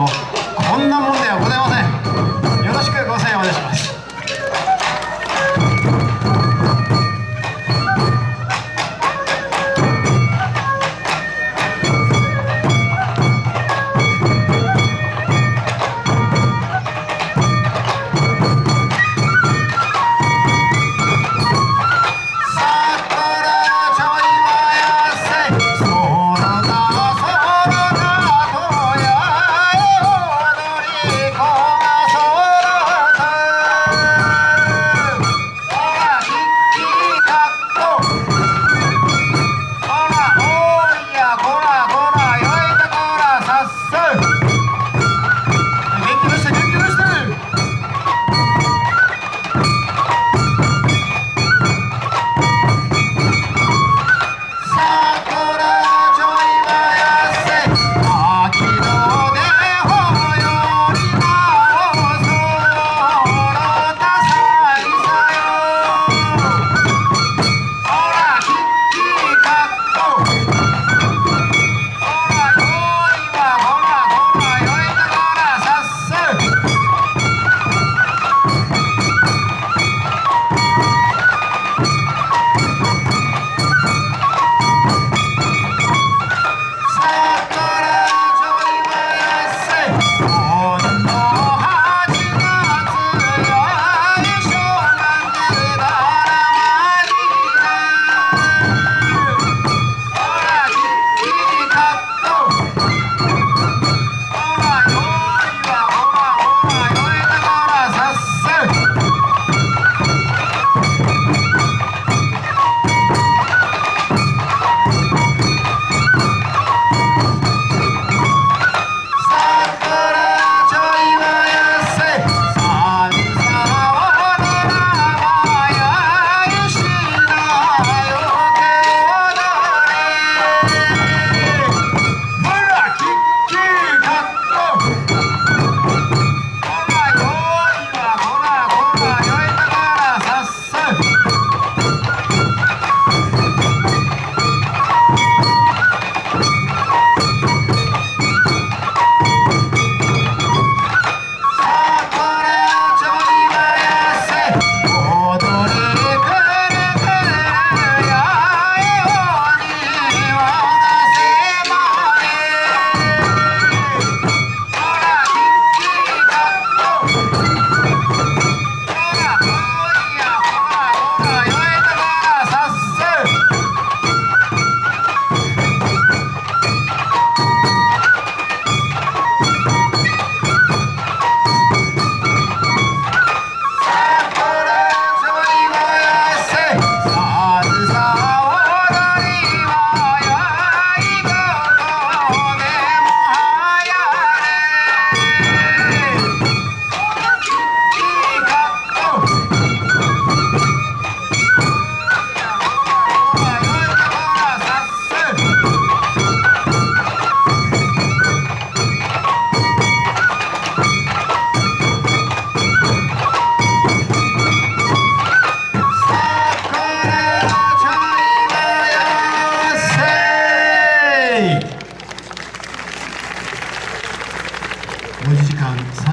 好